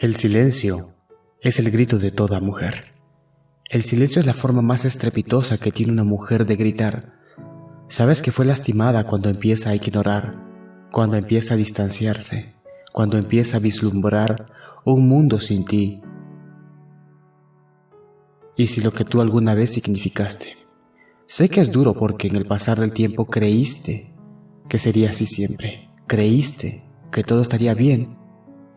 El silencio es el grito de toda mujer. El silencio es la forma más estrepitosa que tiene una mujer de gritar. Sabes que fue lastimada cuando empieza a ignorar, cuando empieza a distanciarse, cuando empieza a vislumbrar un mundo sin ti. Y si lo que tú alguna vez significaste. Sé que es duro porque en el pasar del tiempo creíste que sería así siempre. Creíste que todo estaría bien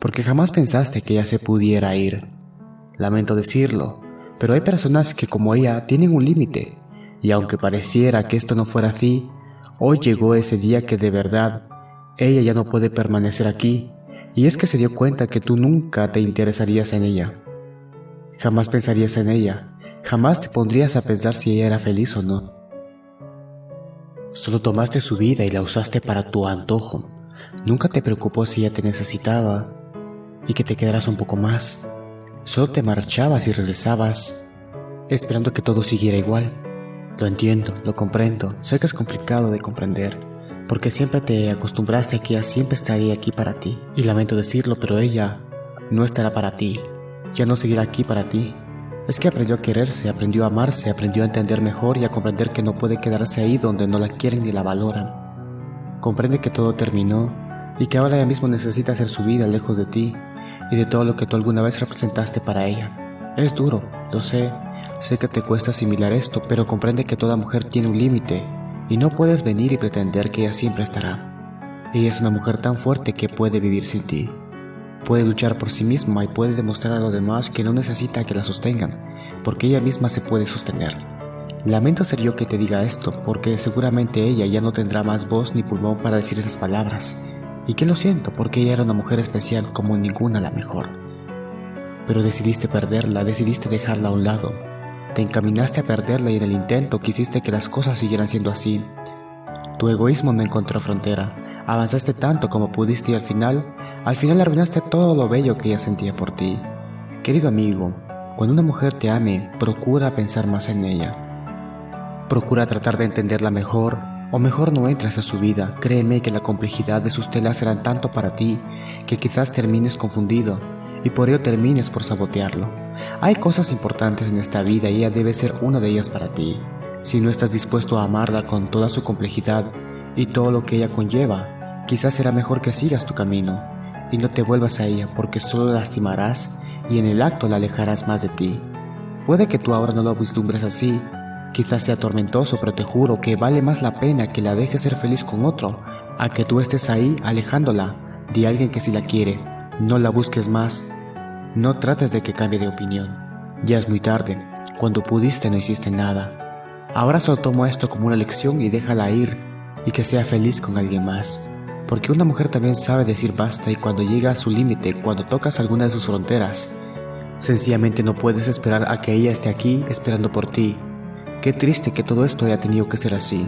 porque jamás pensaste que ella se pudiera ir. Lamento decirlo, pero hay personas que como ella tienen un límite, y aunque pareciera que esto no fuera así, hoy llegó ese día que de verdad ella ya no puede permanecer aquí, y es que se dio cuenta que tú nunca te interesarías en ella. Jamás pensarías en ella, jamás te pondrías a pensar si ella era feliz o no. Solo tomaste su vida y la usaste para tu antojo. Nunca te preocupó si ella te necesitaba, y que te quedaras un poco más. Solo te marchabas y regresabas, esperando que todo siguiera igual. Lo entiendo, lo comprendo, sé que es complicado de comprender, porque siempre te acostumbraste a que ella siempre estaría aquí para ti. Y lamento decirlo, pero ella no estará para ti, ya no seguirá aquí para ti. Es que aprendió a quererse, aprendió a amarse, aprendió a entender mejor y a comprender que no puede quedarse ahí donde no la quieren ni la valoran. Comprende que todo terminó y que ahora ella mismo necesita hacer su vida lejos de ti y de todo lo que tú alguna vez representaste para ella. Es duro, lo sé, sé que te cuesta asimilar esto, pero comprende que toda mujer tiene un límite y no puedes venir y pretender que ella siempre estará. Ella es una mujer tan fuerte que puede vivir sin ti. Puede luchar por sí misma y puede demostrar a los demás que no necesita que la sostengan, porque ella misma se puede sostener. Lamento ser yo que te diga esto, porque seguramente ella ya no tendrá más voz ni pulmón para decir esas palabras, y que lo siento porque ella era una mujer especial como ninguna la mejor. Pero decidiste perderla, decidiste dejarla a un lado. Te encaminaste a perderla y en el intento quisiste que las cosas siguieran siendo así. Tu egoísmo no encontró frontera. Avanzaste tanto como pudiste y al final, al final arruinaste todo lo bello que ella sentía por ti. Querido amigo, cuando una mujer te ame, procura pensar más en ella. Procura tratar de entenderla mejor, o mejor no entras a su vida, créeme que la complejidad de sus telas serán tanto para ti que quizás termines confundido y por ello termines por sabotearlo. Hay cosas importantes en esta vida y ella debe ser una de ellas para ti. Si no estás dispuesto a amarla con toda su complejidad y todo lo que ella conlleva, quizás será mejor que sigas tu camino y no te vuelvas a ella porque solo la lastimarás y en el acto la alejarás más de ti. Puede que tú ahora no lo vislumbres así, Quizás sea tormentoso, pero te juro que vale más la pena que la dejes ser feliz con otro, a que tú estés ahí alejándola de alguien que sí la quiere. No la busques más. No trates de que cambie de opinión. Ya es muy tarde. Cuando pudiste no hiciste nada. Ahora solo tomo esto como una lección y déjala ir y que sea feliz con alguien más. Porque una mujer también sabe decir basta y cuando llega a su límite, cuando tocas alguna de sus fronteras, sencillamente no puedes esperar a que ella esté aquí esperando por ti Qué triste que todo esto haya tenido que ser así.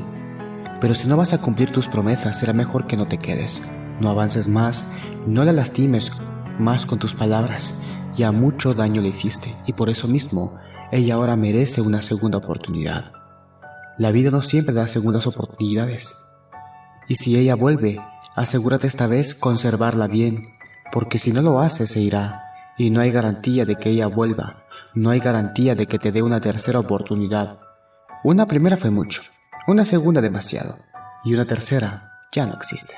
Pero si no vas a cumplir tus promesas, será mejor que no te quedes. No avances más, no la lastimes más con tus palabras. Ya mucho daño le hiciste y por eso mismo ella ahora merece una segunda oportunidad. La vida no siempre da segundas oportunidades. Y si ella vuelve, asegúrate esta vez conservarla bien, porque si no lo hace se irá, y no hay garantía de que ella vuelva, no hay garantía de que te dé una tercera oportunidad. Una primera fue mucho, una segunda demasiado y una tercera ya no existe.